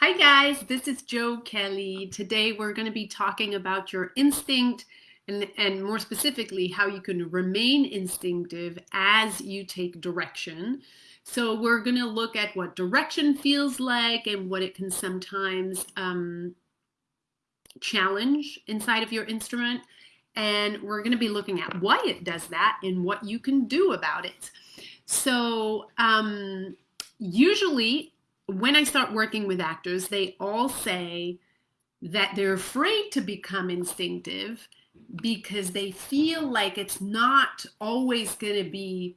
Hi guys, this is Joe Kelly. Today we're going to be talking about your instinct and, and more specifically how you can remain instinctive as you take direction. So we're going to look at what direction feels like and what it can sometimes um, challenge inside of your instrument. And we're going to be looking at why it does that and what you can do about it. So um, usually when I start working with actors, they all say that they're afraid to become instinctive because they feel like it's not always going to be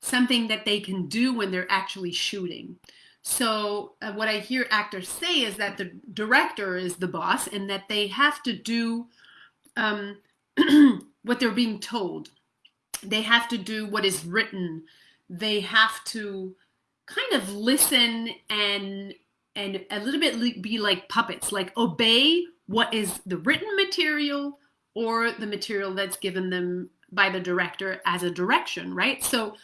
something that they can do when they're actually shooting. So, uh, what I hear actors say is that the director is the boss and that they have to do um, what they're being told. They have to do what is written. They have to kind of listen and and a little bit be like puppets, like obey what is the written material or the material that's given them by the director as a direction, right? So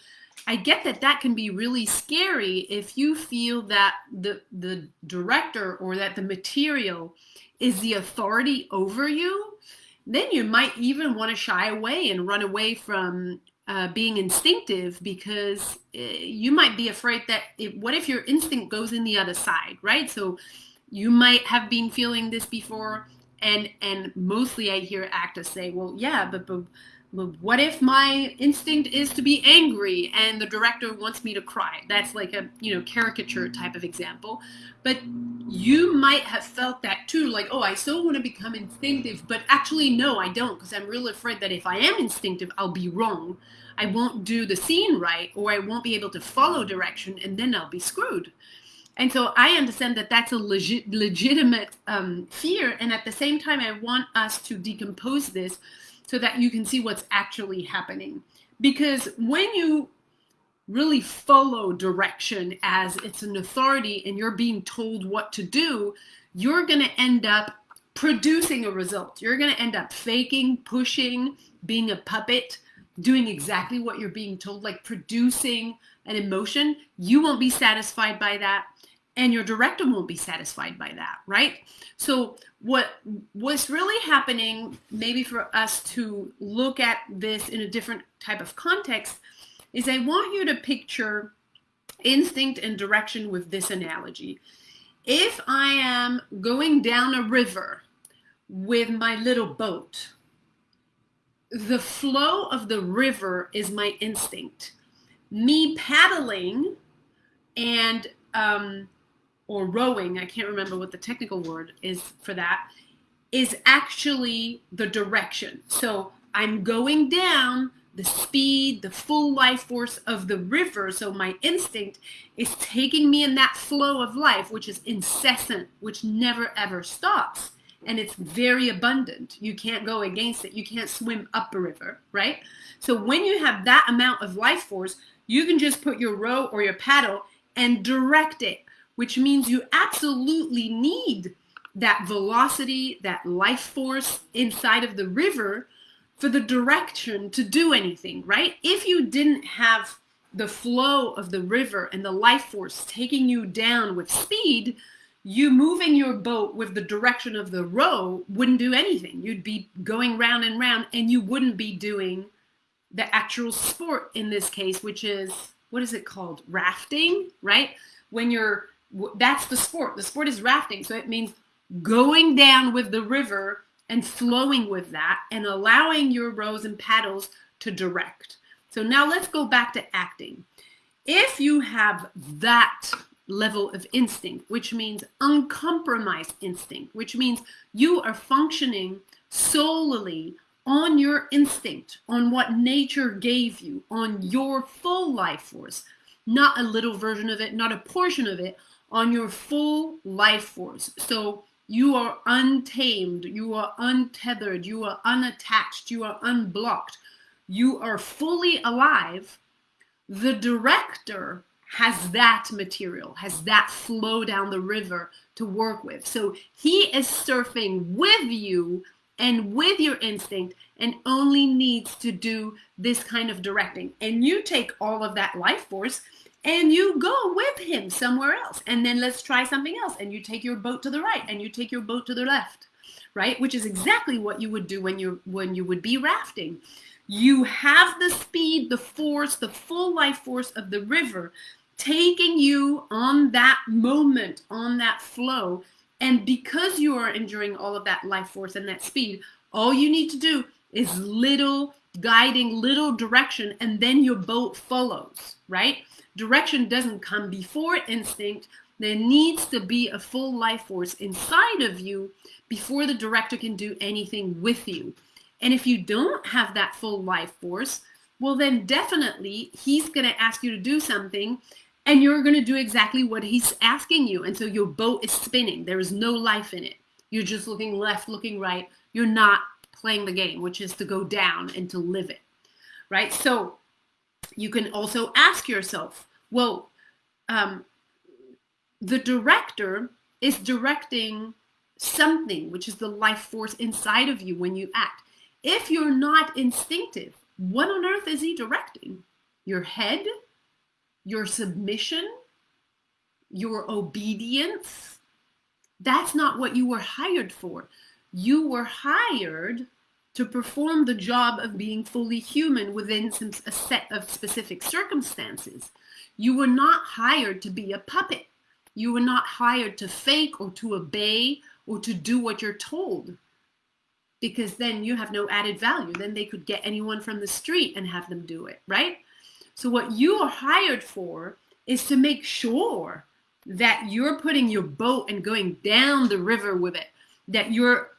I get that that can be really scary if you feel that the the director or that the material is the authority over you. Then you might even want to shy away and run away from uh, being instinctive because uh, you might be afraid that it, what if your instinct goes in the other side, right? So you might have been feeling this before, and and mostly I hear actors say, well, yeah, but, but what if my instinct is to be angry and the director wants me to cry? That's like a you know caricature type of example. But you might have felt that too like oh i still want to become instinctive but actually no i don't because i'm really afraid that if i am instinctive i'll be wrong. I won't do the scene right or i won't be able to follow direction and then i'll be screwed. And so i understand that that's a legit legitimate um, fear and at the same time i want us to decompose this so that you can see what's actually happening. Because when you really follow direction as it's an authority and you're being told what to do, you're going to end up producing a result. You're going to end up faking, pushing, being a puppet, doing exactly what you're being told, like producing an emotion. You won't be satisfied by that and your director won't be satisfied by that, right? So what was really happening, maybe for us to look at this in a different type of context, is I want you to picture instinct and direction with this analogy. If I am going down a river with my little boat, the flow of the river is my instinct. Me paddling and um, or rowing, I can't remember what the technical word is for that, is actually the direction. So I'm going down the speed, the full life force of the river. So my instinct is taking me in that flow of life, which is incessant, which never ever stops. And it's very abundant. You can't go against it. You can't swim up a river, right? So when you have that amount of life force, you can just put your row or your paddle and direct it which means you absolutely need that velocity, that life force inside of the river for the direction to do anything, right? If you didn't have the flow of the river and the life force taking you down with speed, you moving your boat with the direction of the row wouldn't do anything. You'd be going round and round and you wouldn't be doing the actual sport in this case, which is what is it called? Rafting, right? When you're that's the sport. The sport is rafting. So it means going down with the river and flowing with that and allowing your rows and paddles to direct. So now let's go back to acting. If you have that level of instinct, which means uncompromised instinct, which means you are functioning solely on your instinct, on what nature gave you, on your full life force, not a little version of it, not a portion of it, on your full life force. So you are untamed, you are untethered, you are unattached, you are unblocked, you are fully alive. The director has that material, has that flow down the river to work with. So he is surfing with you and with your instinct and only needs to do this kind of directing. And you take all of that life force and you go with him somewhere else. And then let's try something else. And you take your boat to the right and you take your boat to the left right? Which is exactly what you would do when you when you would be rafting. You have the speed the force the full life force of the river taking you on that moment on that flow. And because you are enduring all of that life force and that speed all you need to do is little guiding little direction and then your boat follows right Direction doesn't come before instinct. There needs to be a full life force inside of you before the director can do anything with you. And if you don't have that full life force, well, then definitely he's going to ask you to do something and you're going to do exactly what he's asking you. And so your boat is spinning. There is no life in it. You're just looking left, looking right. You're not playing the game, which is to go down and to live it. Right? So you can also ask yourself, well, um, the director is directing something, which is the life force inside of you when you act. If you're not instinctive, what on earth is he directing? Your head? Your submission? Your obedience? That's not what you were hired for. You were hired to perform the job of being fully human within some, a set of specific circumstances. You were not hired to be a puppet. You were not hired to fake or to obey or to do what you're told because then you have no added value. Then they could get anyone from the street and have them do it, right? So, what you are hired for is to make sure that you're putting your boat and going down the river with it, that you're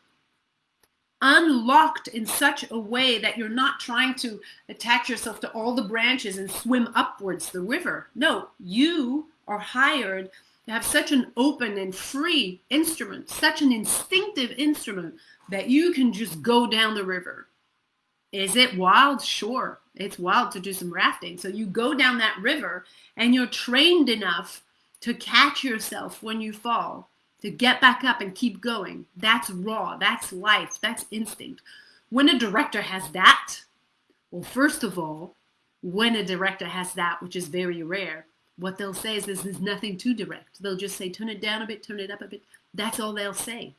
unlocked in such a way that you're not trying to attach yourself to all the branches and swim upwards the river. No, you are hired to have such an open and free instrument, such an instinctive instrument that you can just go down the river. Is it wild? Sure. It's wild to do some rafting. So you go down that river and you're trained enough to catch yourself when you fall to get back up and keep going. That's raw. That's life. That's instinct. When a director has that, well, first of all, when a director has that, which is very rare, what they'll say is there's nothing to direct. They'll just say, turn it down a bit, turn it up a bit. That's all they'll say.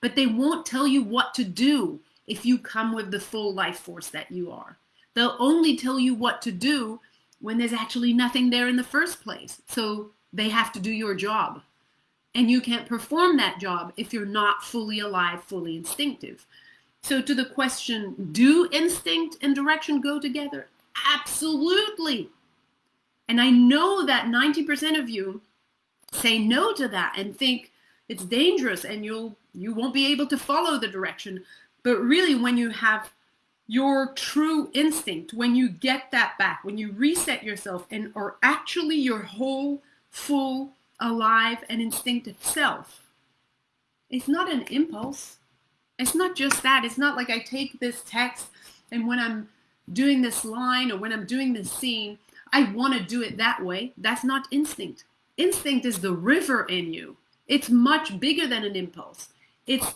But they won't tell you what to do if you come with the full life force that you are. They'll only tell you what to do when there's actually nothing there in the first place. So they have to do your job. And you can't perform that job if you're not fully alive, fully instinctive. So, to the question, do instinct and direction go together? Absolutely. And I know that 90% of you say no to that and think it's dangerous and you'll you won't be able to follow the direction. But really when you have your true instinct, when you get that back, when you reset yourself and are actually your whole full alive and instinctive self. It's not an impulse. It's not just that. It's not like I take this text and when I'm doing this line or when I'm doing this scene, I want to do it that way. That's not instinct. Instinct is the river in you. It's much bigger than an impulse. It's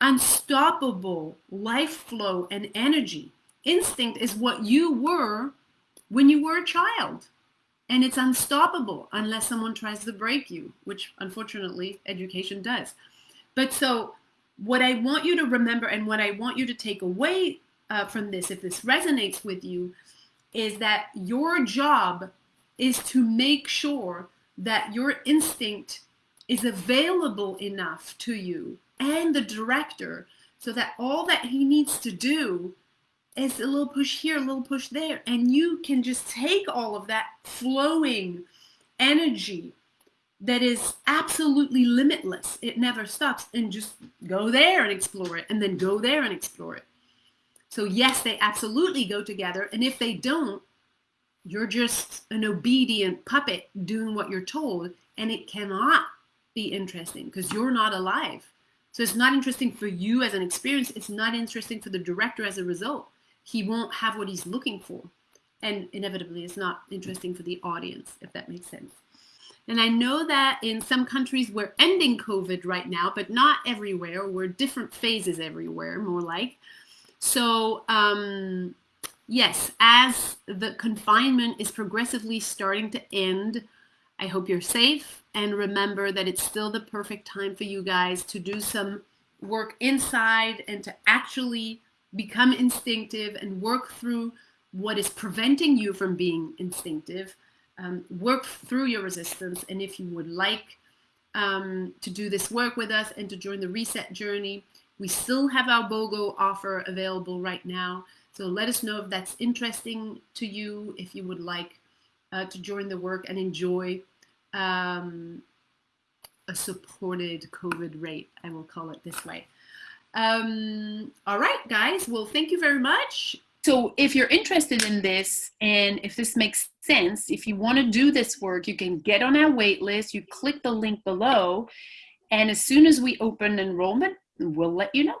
unstoppable life flow and energy. Instinct is what you were when you were a child and it's unstoppable unless someone tries to break you, which unfortunately education does. But so, what I want you to remember and what I want you to take away uh, from this, if this resonates with you, is that your job is to make sure that your instinct is available enough to you and the director so that all that he needs to do it's a little push here, a little push there. And you can just take all of that flowing energy that is absolutely limitless. It never stops and just go there and explore it and then go there and explore it. So, yes, they absolutely go together. And if they don't, you're just an obedient puppet doing what you're told. And it cannot be interesting because you're not alive. So, it's not interesting for you as an experience. It's not interesting for the director as a result he won't have what he's looking for. And inevitably, it's not interesting for the audience, if that makes sense. And I know that in some countries we're ending COVID right now, but not everywhere. We're different phases everywhere, more like. So um, yes, as the confinement is progressively starting to end, I hope you're safe and remember that it's still the perfect time for you guys to do some work inside and to actually become instinctive and work through what is preventing you from being instinctive. Um, work through your resistance. And if you would like um, to do this work with us and to join the reset journey, we still have our BOGO offer available right now. So let us know if that's interesting to you, if you would like uh, to join the work and enjoy um, a supported COVID rate, I will call it this way. Um, all right, guys. Well, thank you very much. So if you're interested in this and if this makes sense, if you want to do this work, you can get on our wait list. You click the link below. And as soon as we open enrollment, we'll let you know.